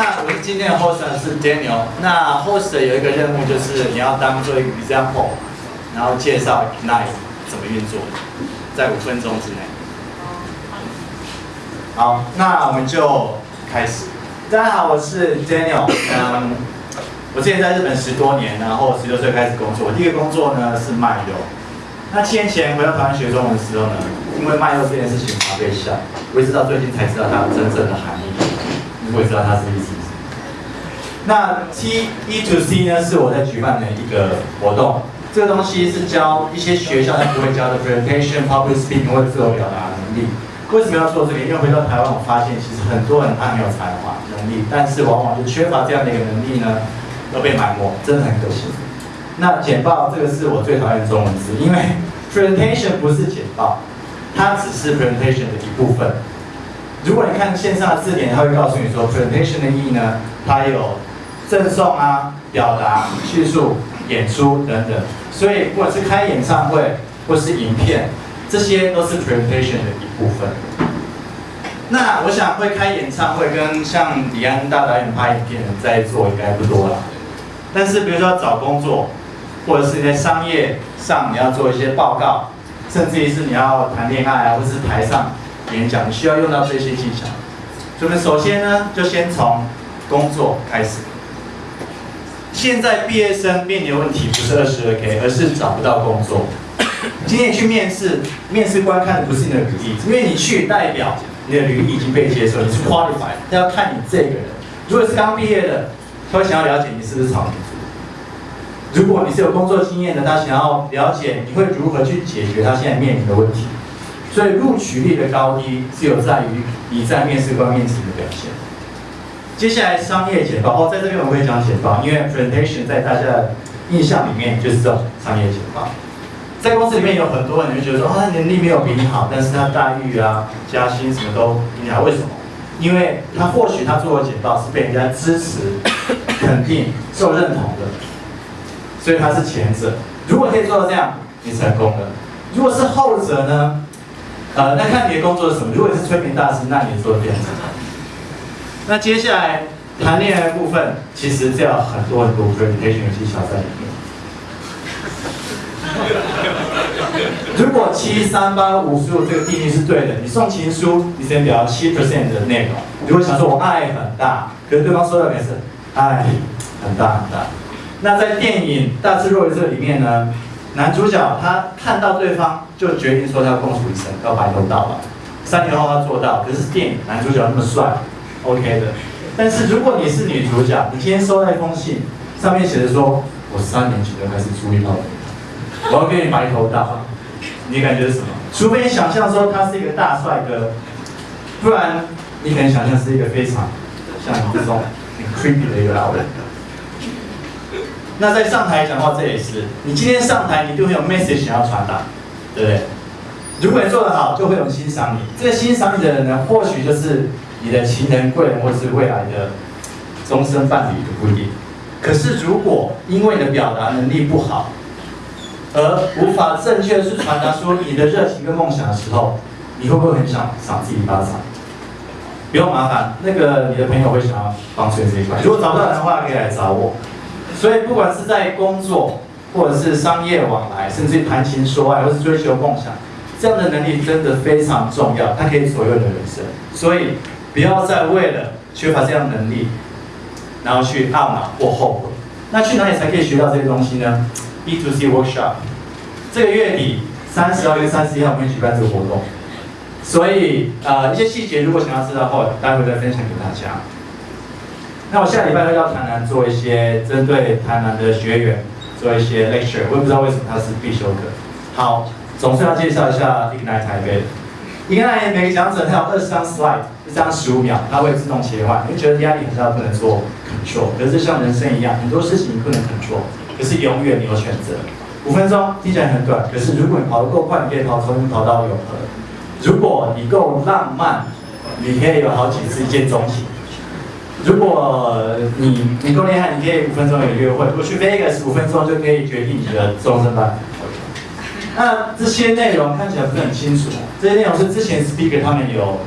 那我是今天的 host 是 Daniel。那 host 有一个任务就是你要当做一个 example，然后介绍 Ignite 怎么运作，在五分钟之内。好，那我们就开始。大家好，我是 Daniel。嗯，我之前在日本十多年，然后十六岁开始工作。我第一个工作呢是卖肉。那七年前回到台湾学中文的时候呢，因为卖肉这件事情常被笑，我一直到最近才知道它真正的含义。我也知道它是意思。那 T E to C 呢是我在举办的一个活动，这个东西是教一些学校他不会教的 presentation、public speaking 或者自我表达能力。为什么要做这个？因为回到台湾，我发现其实很多人他很有才华能力，但是往往就缺乏这样的一个能力呢，都被埋没，真的很可惜。那简报这个是我最讨厌的中文字，因为 presentation 不是简报，它只是 presentation 的一部分。如果你看线上的字典，它会告诉你说，presentation 的意义呢，它有赠送啊、表达、叙述、演出等等。所以，不管是开演唱会或是影片，这些都是 presentation 的一部分。那我想会开演唱会跟像李安大导演拍影片在做应该不多了。但是，比如说找工作，或者是在商业上你要做一些报告，甚至于是你要谈恋爱啊，或是台上。演讲你需要用到这些技巧，我们首先呢，就先从工作开始。现在毕业生面临的问题不是二十二 K，而是找不到工作。今天去面试，面试官看的不是你的履历，因为你去代表你的履历已经被接受，你是 qualified，他要看你这个人。如果是刚毕业的，他会想要了解你是不是草民；如果你是有工作经验的，他想要了解你会如何去解决他现在面临的问题。所以录取率的高低是有在于你在面试官面前的表现。接下来商业简报哦，在这边我会讲简报，因为 presentation 在大家的印象里面就是这种商业简报。在公司里面有很多人就觉得说，他，能力没有比你好，但是他待遇啊、加薪什么都比你好，为什么？因为他或许他做的简报是被人家支持、肯定、受认同的，所以他是前者。如果可以做到这样，你成功了。如果是后者呢？呃，那看你的工作是什么？如果你是催眠大师，那你做的非常。那接下来谈恋爱的部分，其实这样很多很多 presentation 的技巧在里面。如果七三八五十五这个定义是对的，你送情书，你先表七 percent 的内容。如果想说我爱很大，可是对方说的也是，爱很大很大。那在电影《大智若愚》这里面呢？男主角他看到对方就决定说他要共处一生，要白头到老。三年后他做到，可是电影男主角那么帅，OK 的。但是如果你是女主角，你今天收到一封信，上面写着说，我三年前就开始注意到你，我要跟你白头到老，你感觉是什么？除非你想象说他是一个大帅哥，不然你可能想象是一个非常像这种很 creepy 的一个老人。那在上台讲话，这也是你今天上台，你就会有 message 想要传达，对不对？如果你做得好，就会有人欣赏你。这个欣赏你的人呢，或许就是你的情人、贵人，或是未来的终身伴侣都不一定。可是如果因为你的表达能力不好，而无法正确的去传达出你的热情跟梦想的时候，你会不会很想赏自己一巴掌？不用麻烦，那个你的朋友会想要帮助你这一块。如果找不到人的话，可以来找我。所以，不管是在工作，或者是商业往来，甚至谈情说爱，或是追求梦想，这样的能力真的非常重要，它可以左右你的人生。所以，不要再为了缺乏这样能力，然后去懊恼或后悔。那去哪里才可以学到这些东西呢？B to C workshop，这个月底三十号跟三十一号我们会举办这个活动。所以，呃，一些细节如果想要知道后，待会再分享给大家。那我下礼拜会到台南做一些针对台南的学员做一些 lecture，我也不知道为什么它是必修课。好，总是要介绍一下 Ignite 台北。Ignite 每个讲者他有二十张 slide，一张十五秒，它会自动切换。你觉得压力很大，不能做 control，可是像人生一样，很多事情你不能 control，可是永远你有选择。五分钟听起来很短，可是如果你跑得够快，你可以跑从跑到永恒。如果你够浪漫，你可以有好几次一见钟情。如果你你够厉害，你可以五分钟有约会；如果去 Vegas 五分钟就可以决定你的终身班。那这些内容看起来不是很清楚，这些内容是之前 speaker 他们有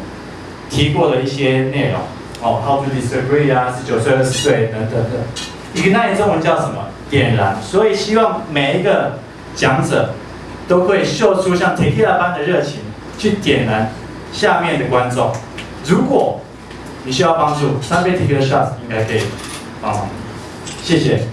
提过的一些内容哦，how to disagree 啊，十九岁、二十岁等等等。一个 nice 中文叫什么？点燃。所以希望每一个讲者都可以秀出像 t e k i l a 般的热情，去点燃下面的观众。如果你需要帮助，三倍体格的 shot 应该可以。啊，谢谢。